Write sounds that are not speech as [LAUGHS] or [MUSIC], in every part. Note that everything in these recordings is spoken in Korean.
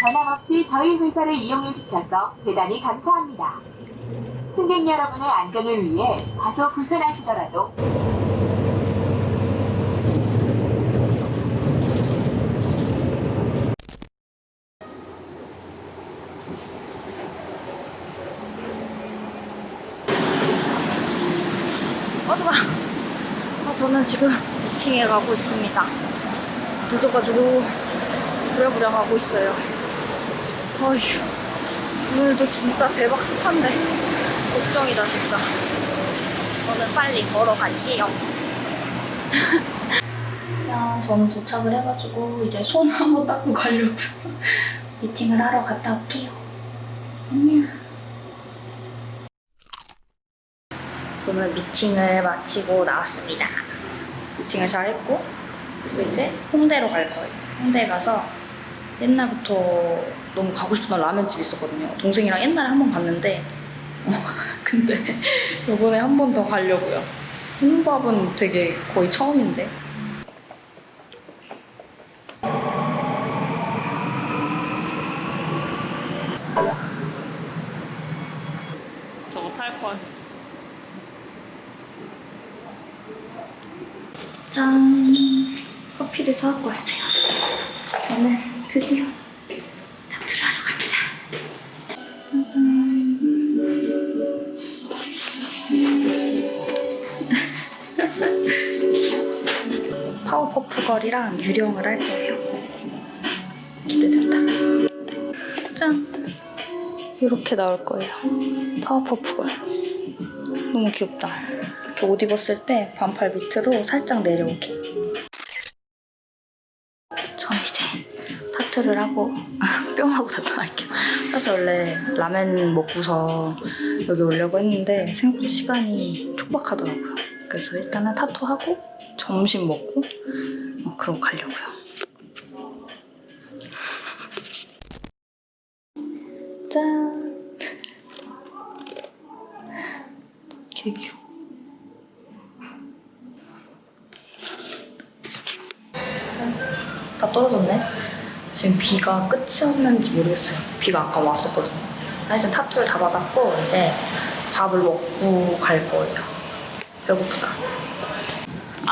변함없이 저희 회사를 이용해 주셔서 대단히 감사합니다. 승객 여러분의 안전을 위해 다소 불편하시더라도 어디가? 아, 저는 지금 미팅에 가고 있습니다. 늦어가지고 부랴부랴 가고 있어요. 어휴, 오늘도 진짜 대박 습한데 걱정이다 진짜. 저는 빨리 걸어갈게요. 짠, [LAUGHS] 저는 도착을 해가지고 이제 손 한번 닦고 가려고 [LAUGHS] 미팅을 하러 갔다 올게요. 안녕. 저는 미팅을 마치고 나왔습니다. 미팅을 잘 했고, 이제 홍대로 갈 거예요. 홍대 가서 옛날부터 너무 가고 싶던 라면집 있었거든요. 동생이랑 옛날에 한 번 갔는데, 어, [LAUGHS] 근데 이번에 한 번 더 가려고요. 홍밥은 되게 거의 처음인데. 저거 탈 걸. 짠! 커피를 사갖고 왔어요. Puff Girl이랑 유령을 할 거예요. 기대된다. 짠! 이렇게 나올 거예요. Powerpuff Girl. 너무 귀엽다. 이렇게 옷 입었을 때 반팔 밑으로 살짝 내려오게. 전 이제 타투를 하고 [LAUGHS] 뿅하고 타투할게요. 사실 원래 라면 먹고서 여기 오려고 했는데 생각보다 시간이 촉박하더라고요. 그래서 일단은 타투하고 점심 먹고 어, 그러고 가려고요. 짠! 개 귀여워. 다 떨어졌네. 지금 비가 끝이었는지 모르겠어요. 비가 아까 왔었거든요. 하여튼 타투를 다 받았고 이제 밥을 먹고 갈 거예요. 배고프다.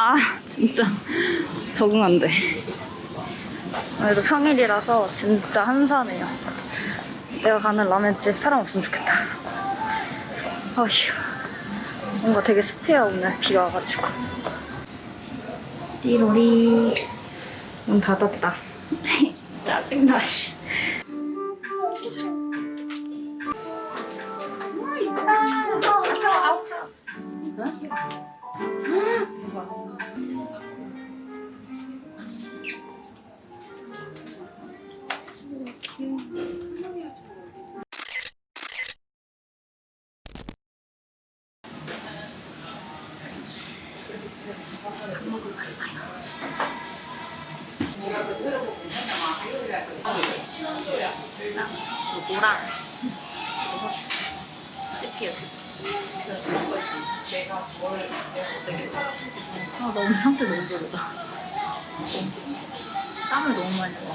아 진짜 적응 안 돼. 오늘도 평일이라서 진짜 한산해요. 내가 가는 라면집 사람 없으면 좋겠다. 어휴 뭔가 되게 습해요 오늘 비가 와가지고. 띠로리 문 닫았다. [LAUGHS] 짜증나, 씨.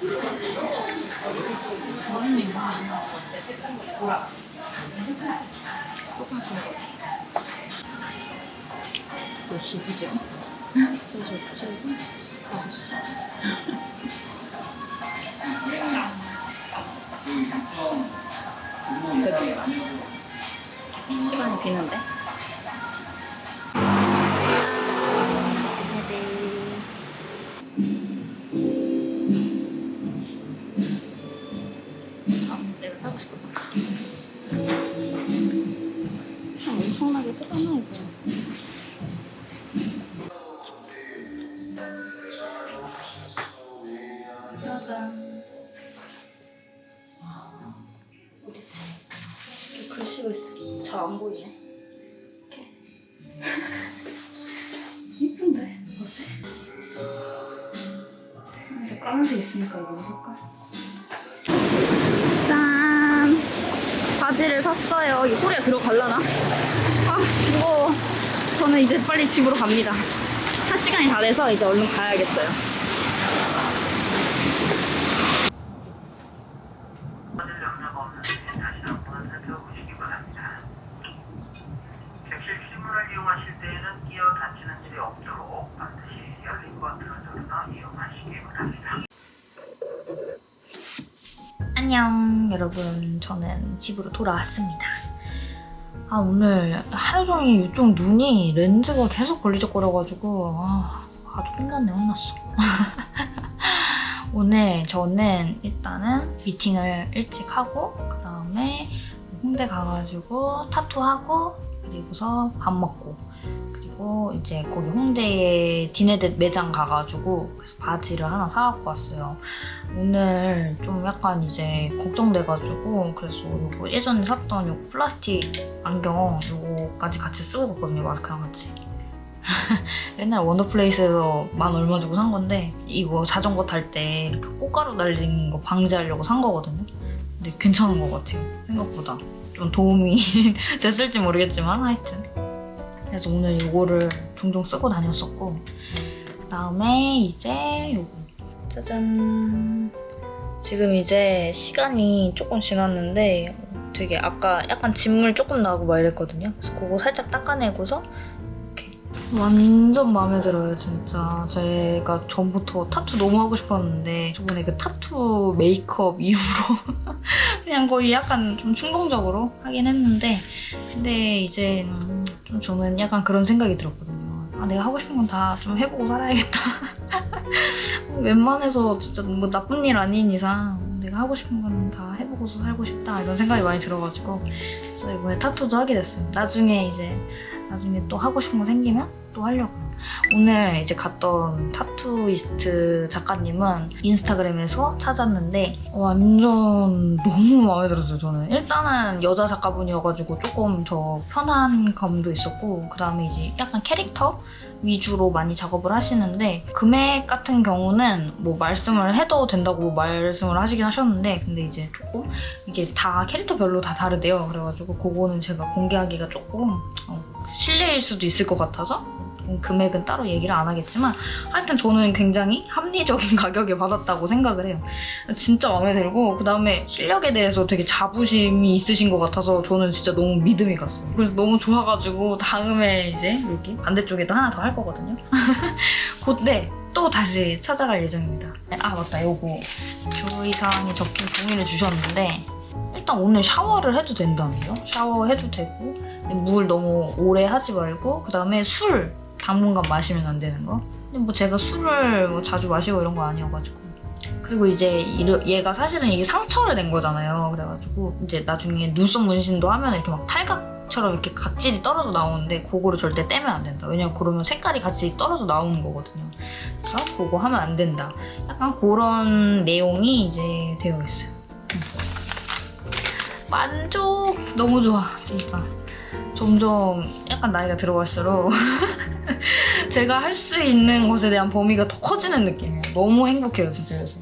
너무 많이 흘렸어 몇 시지? 3시 57분? 5시 시간이 비는데? 참 엄청나게 크잖아, 이거. 짜잔. 어딨지? 마시고 있어. 잘 안 보이네. 이렇게. [LAUGHS] 이쁜데 뭐지? 그래서 까만색 있으니까 이거 색깔. 짠! 바지를 샀어요. 이 소리가 들어갈라나? 아, 무거워. 저는 이제 빨리 집으로 갑니다. 차 시간이 다 돼서 이제 얼른 가야겠어요. 안녕 여러분 저는 집으로 돌아왔습니다 아 오늘 하루 종일 이쪽 눈이 렌즈가 계속 걸리적거려가지고 아, 아주 혼났네 혼났어. [LAUGHS] 오늘 저는 일단은 미팅을 일찍 하고 그 다음에 홍대 가가지고 타투하고 그리고서 밥 먹고 그리고 이제 거기 홍대에 디네댓 매장 가가지고 그래서 바지를 하나 사갖고 왔어요. 오늘 좀 약간 이제 걱정돼가지고 그래서 요거 예전에 샀던 요 플라스틱 안경 요거까지 같이 쓰고 갔거든요 마스크랑 같이. [LAUGHS] 옛날 원더플레이스에서 만 얼마 주고 산 건데 이거 자전거 탈 때 이렇게 꽃가루 날리는 거 방지하려고 산 거거든요. 근데 괜찮은 것 같아요 생각보다. 좀 도움이 [LAUGHS] 됐을지 모르겠지만 하여튼 그래서 오늘 요거를 종종 쓰고 다녔었고 그 다음에 이제 요거 짜잔. 지금 이제 시간이 조금 지났는데 되게 아까 약간 진물 조금 나고 막 이랬거든요. 그래서 그거 살짝 닦아내고서 이렇게 완전 마음에 들어요, 진짜. 제가 전부터 타투 너무 하고 싶었는데 저번에 그 타투 메이크업 이후로 [LAUGHS] 그냥 거의 약간 좀 충동적으로 하긴 했는데 근데 이제 음, 좀 저는 약간 그런 생각이 들었거든요. 아, 내가 하고 싶은 건 다 좀 해보고 살아야겠다. [LAUGHS] 웬만해서 진짜 뭐 나쁜 일 아닌 이상 내가 하고 싶은 거는 다 해보고서 살고 싶다 이런 생각이 많이 들어가지고 그래서 이번에 타투도 하게 됐어요. 나중에 이제 나중에 또 하고 싶은 거 생기면 또 하려고. 오늘 이제 갔던 타투이스트 작가님은 인스타그램에서 찾았는데 완전 너무 마음에 들었어요 저는 일단은 여자 작가분이어가지고 조금 더 편한 감도 있었고 그 다음에 이제 약간 캐릭터 위주로 많이 작업을 하시는데 금액 같은 경우는 뭐 말씀을 해도 된다고 말씀을 하시긴 하셨는데 근데 이제 조금 이게 다 캐릭터별로 다 다르대요. 그래가지고 그거는 제가 공개하기가 조금 어, 실례일 수도 있을 것 같아서 금액은 따로 얘기를 안 하겠지만 하여튼 저는 굉장히 합리적인 [LAUGHS] 가격에 받았다고 생각을 해요. 진짜 마음에 들고 그 다음에 실력에 대해서 되게 자부심이 있으신 것 같아서 저는 진짜 너무 믿음이 갔어요. 그래서 너무 좋아가지고 다음에 이제 여기 반대쪽에도 하나 더 할 거거든요. [LAUGHS] 그때 또 다시 찾아갈 예정입니다. 아 맞다. 요거 주의사항이 적힌 종이를 주셨는데 일단 오늘 샤워를 해도 된다는데요. 샤워해도 되고 근데 물 너무 오래 하지 말고 그 다음에 술 당분간 마시면 안 되는 거? 근데 뭐 제가 술을 뭐 자주 마시고 이런 거 아니어가지고. 그리고 이제 이르- 얘가 사실은 이게 상처를 낸 거잖아요. 그래가지고 이제 나중에 눈썹 문신도 하면 이렇게 막 탈각처럼 이렇게 각질이 떨어져 나오는데 그거를 절대 떼면 안 된다. 왜냐면 그러면 색깔이 같이 떨어져 나오는 거거든요. 그래서 그거 하면 안 된다. 약간 그런 내용이 이제 되어 있어요. 음. 만족! 너무 좋아 진짜. 점점 약간 나이가 들어갈수록 [LAUGHS] [LAUGHS] 제가 할 수 있는 것에 대한 범위가 더 커지는 느낌이에요. 너무 행복해요, 진짜 요새.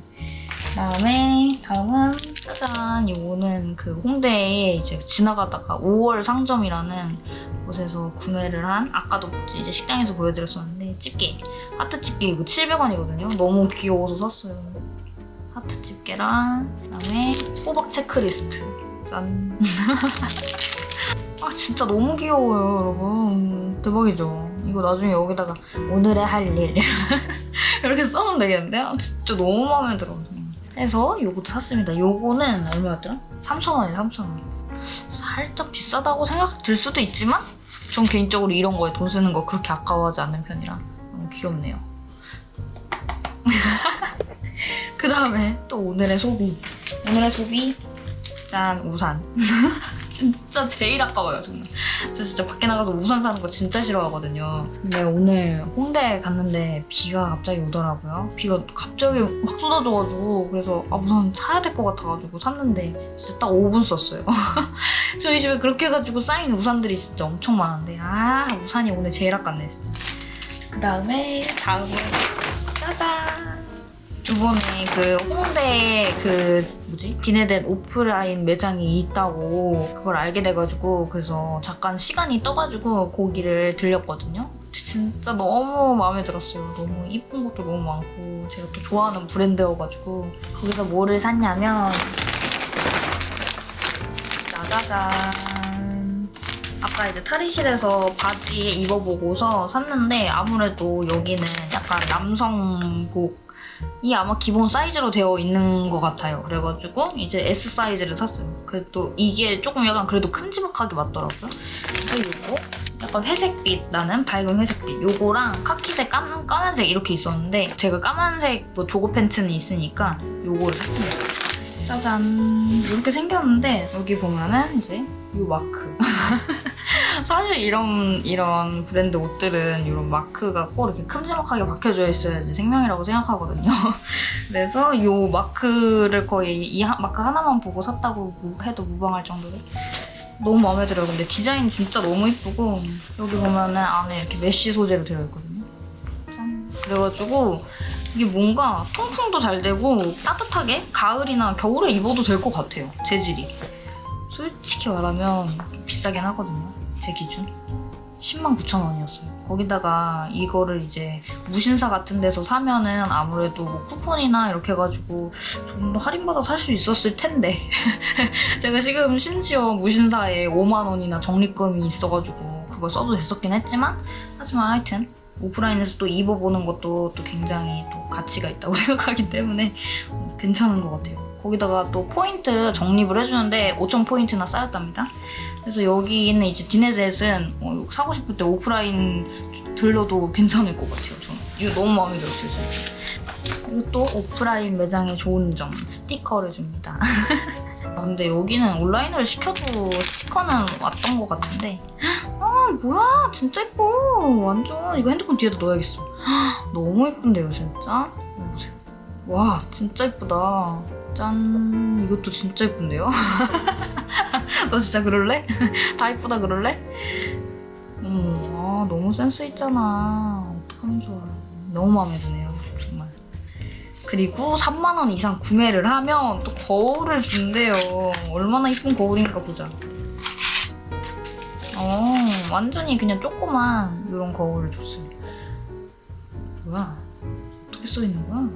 그다음에 다음은 짜잔 이거는 그 홍대에 이제 지나가다가 5월 상점이라는 곳에서 구매를 한 아까도 이제 식당에서 보여드렸었는데 집게 하트 집게 이거 700원이거든요. 너무 귀여워서 샀어요. 하트 집게랑 그다음에 호박 체크리스트 짠. [LAUGHS] 아 진짜 너무 귀여워요 여러분 대박이죠 이거 나중에 여기다가 오늘의 할 일. [LAUGHS] 이렇게 써놓으면 되겠는데 아, 진짜 너무 마음에 들어. 그래서 요것도 샀습니다. 요거는 얼마였더라? 3,000원이에요 3,000원. 살짝 비싸다고 생각 들 수도 있지만 전 개인적으로 이런 거에 돈 쓰는 거 그렇게 아까워하지 않는 편이라 너무 귀엽네요. [LAUGHS] 그 다음에 또 오늘의 소비. 오늘의 소비. 짠 우산. [LAUGHS] 진짜 제일 아까워요 정말. 저 진짜 밖에 나가서 우산 사는 거 진짜 싫어하거든요. 근데 오늘 홍대 갔는데 비가 갑자기 오더라고요. 비가 갑자기 막 쏟아져가지고 그래서 아 우산 사야 될 것 같아가지고 샀는데 진짜 딱 5분 썼어요. [LAUGHS] 저희 집에 그렇게 해가지고 쌓인 우산들이 진짜 엄청 많은데 아 우산이 오늘 제일 아깝네 진짜. 그 다음에 다음은 짜잔. 이번에 그 홍대에 그 뭐지 디네덴 오프라인 매장이 있다고 그걸 알게 돼가지고 그래서 잠깐 시간이 떠가지고 거기를 들렸거든요. 진짜 너무 마음에 들었어요. 너무 이쁜 것도 너무 많고 제가 또 좋아하는 브랜드여가지고 거기서 뭐를 샀냐면 짜자잔 아까 이제 탈의실에서 바지 입어보고서 샀는데 아무래도 여기는 약간 남성복 이 아마 기본 사이즈로 되어 있는 것 같아요. 그래가지고 이제 S 사이즈를 샀어요. 그래도 이게 조금 약간 그래도 큼지막하게 맞더라고요. 그래서 이거 약간 회색빛 나는 밝은 회색빛 요거랑 카키색 까만, 까만색 이렇게 있었는데 제가 까만색 뭐 조거 팬츠는 있으니까 요거를 샀습니다. 짜잔 이렇게 생겼는데 여기 보면은 이제 요 마크 [LAUGHS] 사실 이런 이런 브랜드 옷들은 이런 마크가 꼭 이렇게 큼지막하게 박혀져 있어야지 생명이라고 생각하거든요. [LAUGHS] 그래서 이 마크를 거의 이 하- 마크 하나만 보고 샀다고 무- 해도 무방할 정도로 너무 마음에 들어요. 근데 디자인 진짜 너무 이쁘고 여기 보면은 안에 이렇게 mesh 소재로 되어 있거든요. 짠. 그래가지고 이게 뭔가 통풍도 잘 되고 따뜻하게 가을이나 겨울에 입어도 될 것 같아요. 재질이. 솔직히 말하면 좀 비싸긴 하거든요. 제 기준. 10만 9천 원이었어요. 거기다가 이거를 이제 무신사 같은 데서 사면은 아무래도 뭐 쿠폰이나 이렇게 해가지고 좀더 할인받아 살 수 있었을 텐데 [LAUGHS] 제가 지금 심지어 무신사에 5만 원이나 적립금이 있어가지고 그걸 써도 됐었긴 했지만 하지만 하여튼 오프라인에서 또 입어보는 것도 또 굉장히 또 가치가 있다고 [LAUGHS] 생각하기 때문에 괜찮은 것 같아요. 거기다가 또 포인트 적립을 해주는데 5천 포인트나 쌓였답니다. 그래서 여기 있는 이제 디네셋은 어, 사고 싶을 때 오프라인 들러도 괜찮을 것 같아요. 저는. 이거 너무 마음에 들었어요, 진짜. 또 오프라인 매장의 좋은 점 스티커를 줍니다. [LAUGHS] 아, 근데 여기는 온라인으로 시켜도 스티커는 왔던 것 같은데. 아 뭐야? 진짜 예뻐. 완전. 이거 핸드폰 뒤에다 넣어야겠어. [GASPS] 너무 예쁜데요 진짜? 와 진짜 예쁘다. 짠. 이것도 진짜 예쁜데요 [LAUGHS] [LAUGHS] 너 진짜 그럴래? [LAUGHS] 다 예쁘다 그럴래? 음, 아, 너무 센스 있잖아. 어떡하면 좋아. 너무 마음에 드네요 정말. 그리고 3만 원 이상 구매를 하면 또 거울을 준대요. 얼마나 이쁜 거울인가 보자. 어 완전히 그냥 조그만 이런 거울을 줬어요. 뭐야? 어떻게 써있는 거야?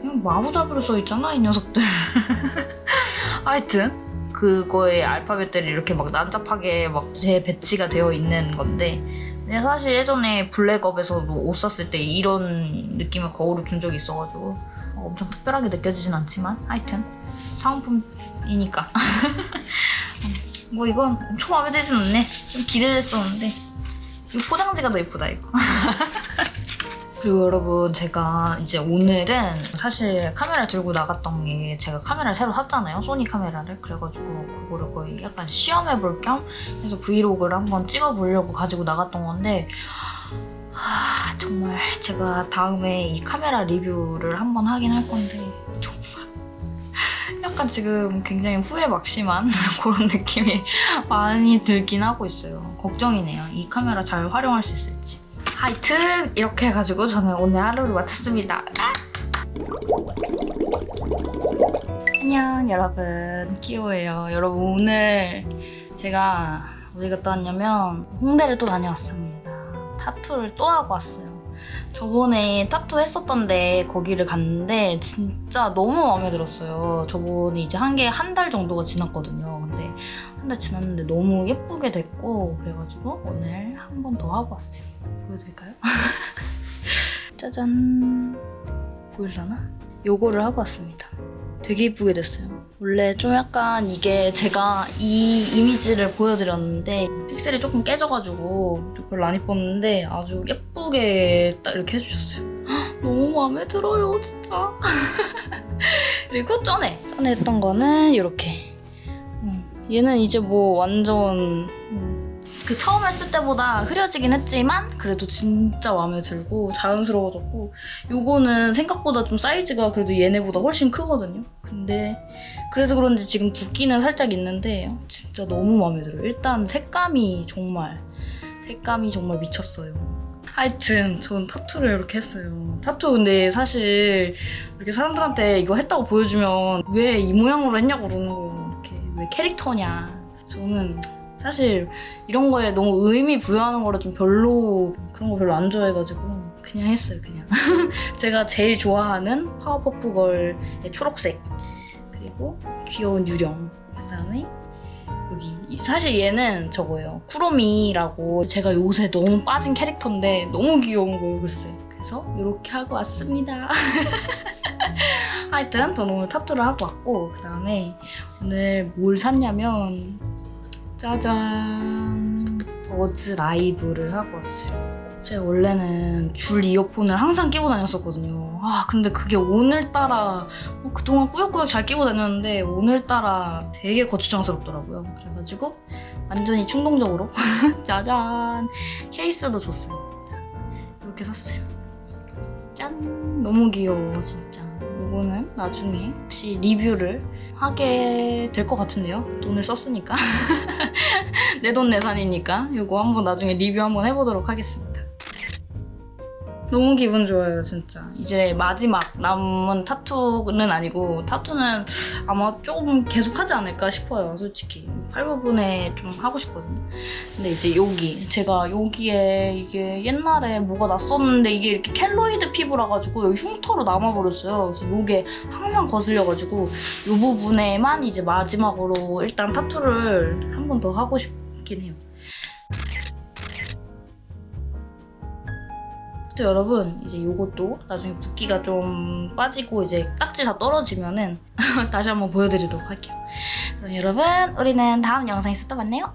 그냥 마구잡이로 써있잖아 이 녀석들. [LAUGHS] 하여튼 그거에 알파벳들이 이렇게 막 난잡하게 막 재 배치가 되어 있는 건데 근데 사실 예전에 블랙업에서도 옷 샀을 때 이런 느낌의 거울을 준 적이 있어가지고 엄청 특별하게 느껴지진 않지만 하여튼 사은품이니까. [LAUGHS] 뭐 이건 엄청 마음에 들진 않네. 좀 기대됐었는데. 이 포장지가 더 예쁘다 이거 [LAUGHS] 그리고 여러분 제가 이제 오늘은 사실 카메라 들고 나갔던 게 제가 카메라를 새로 샀잖아요 소니 카메라를. 그래가지고 그거를 거의 약간 시험해볼 겸 해서 브이로그를 한번 찍어보려고 가지고 나갔던 건데 하, 정말 제가 다음에 이 카메라 리뷰를 한번 하긴 할 건데 정말. 약간 지금 굉장히 후회 막심한 [LAUGHS] 그런 느낌이 많이 들긴 하고 있어요. 걱정이네요. 이 카메라 잘 활용할 수 있을지 하여튼 이렇게 해가지고 저는 오늘 하루를 마쳤습니다. 아! 안녕 여러분 키오예요. 여러분 오늘 제가 어디 갔다 왔냐면 홍대를 또 다녀왔습니다. 타투를 또 하고 왔어요. 저번에 타투 했었던데 거기를 갔는데 진짜 너무 마음에 들었어요. 저번에 이제 한 게 한 달 정도가 지났거든요. 근데 한 달 지났는데 너무 예쁘게 됐고 그래가지고 오늘 한 번 더 하고 왔어요. 보여드릴까요? [LAUGHS] 짜잔 보일라나? 요거를 하고 왔습니다. 되게 예쁘게 됐어요. 원래 좀 약간 이게 제가 이 이미지를 보여드렸는데 픽셀이 조금 깨져가지고 별로 안 예뻤는데 아주 예쁘게 딱 이렇게 해주셨어요. 헉, 너무 마음에 들어요 진짜. [LAUGHS] 그리고 전에 전에 했던 거는 이렇게 얘는 이제 뭐 완전 음, 그 처음 했을 때보다 흐려지긴 했지만 그래도 진짜 마음에 들고 자연스러워졌고 요거는 생각보다 좀 사이즈가 그래도 얘네보다 훨씬 크거든요. 근데 그래서 그런지 지금 붓기는 살짝 있는데 진짜 너무 마음에 들어요. 일단 색감이 정말 색감이 정말 미쳤어요. 하여튼 전 타투를 이렇게 했어요. 타투 근데 사실 이렇게 사람들한테 이거 했다고 보여주면 왜 이 모양으로 했냐고 그러는 거예요. 왜 캐릭터냐. 저는 사실 이런 거에 너무 의미 부여하는 거라 좀 별로 그런 거 별로 안 좋아해가지고 그냥 했어요 그냥. [LAUGHS] 제가 제일 좋아하는 Powerpuff Girl의 초록색 그리고 귀여운 유령 그다음에 여기 이- 사실 얘는 저거예요. 쿠로미라고 제가 요새 너무 빠진 캐릭터인데 너무 귀여운 거예요 글쎄. 그래서 이렇게 하고 왔습니다 [LAUGHS] [LAUGHS] 하여튼 저는 오늘 타투를 하고 왔고 그 다음에 오늘 뭘 샀냐면 짜잔. 버즈 라이브를 사고 왔어요. 제가 원래는 줄 이어폰을 항상 끼고 다녔었거든요. 아 근데 그게 오늘따라 어, 그동안 꾸역꾸역 잘 끼고 다녔는데 오늘따라 되게 거추장스럽더라고요. 그래가지고 완전히 충동적으로 [LAUGHS] 짜잔. 케이스도 줬어요. 자, 이렇게 샀어요. 짠. 너무 귀여워 진짜 이거는 나중에 혹시 리뷰를 하게 될 것 같은데요. 돈을 썼으니까. [LAUGHS] 내 돈 내산이니까. 이거 한번 나중에 리뷰 한번 해보도록 하겠습니다 너무 기분 좋아요 진짜. 이제 마지막 남은 타투는 아니고 타투는 아마 조금 계속 하지 않을까 싶어요 솔직히. 팔 부분에 좀 하고 싶거든요. 근데 이제 여기 제가 여기에 이게 옛날에 뭐가 났었는데 이게 이렇게 켈로이드 피부라 가지고 여기 흉터로 남아버렸어요. 그래서 이게 항상 거슬려가지고 이 부분에만 이제 마지막으로 일단 타투를 한 번 더 하고 싶긴 해요 또 여러분 이제 요것도 나중에 붓기가 좀 빠지고 이제 딱지 다 떨어지면은 [LAUGHS] 다시 한번 보여드리도록 할게요. 그럼 여러분 우리는 다음 영상에서 또 만나요.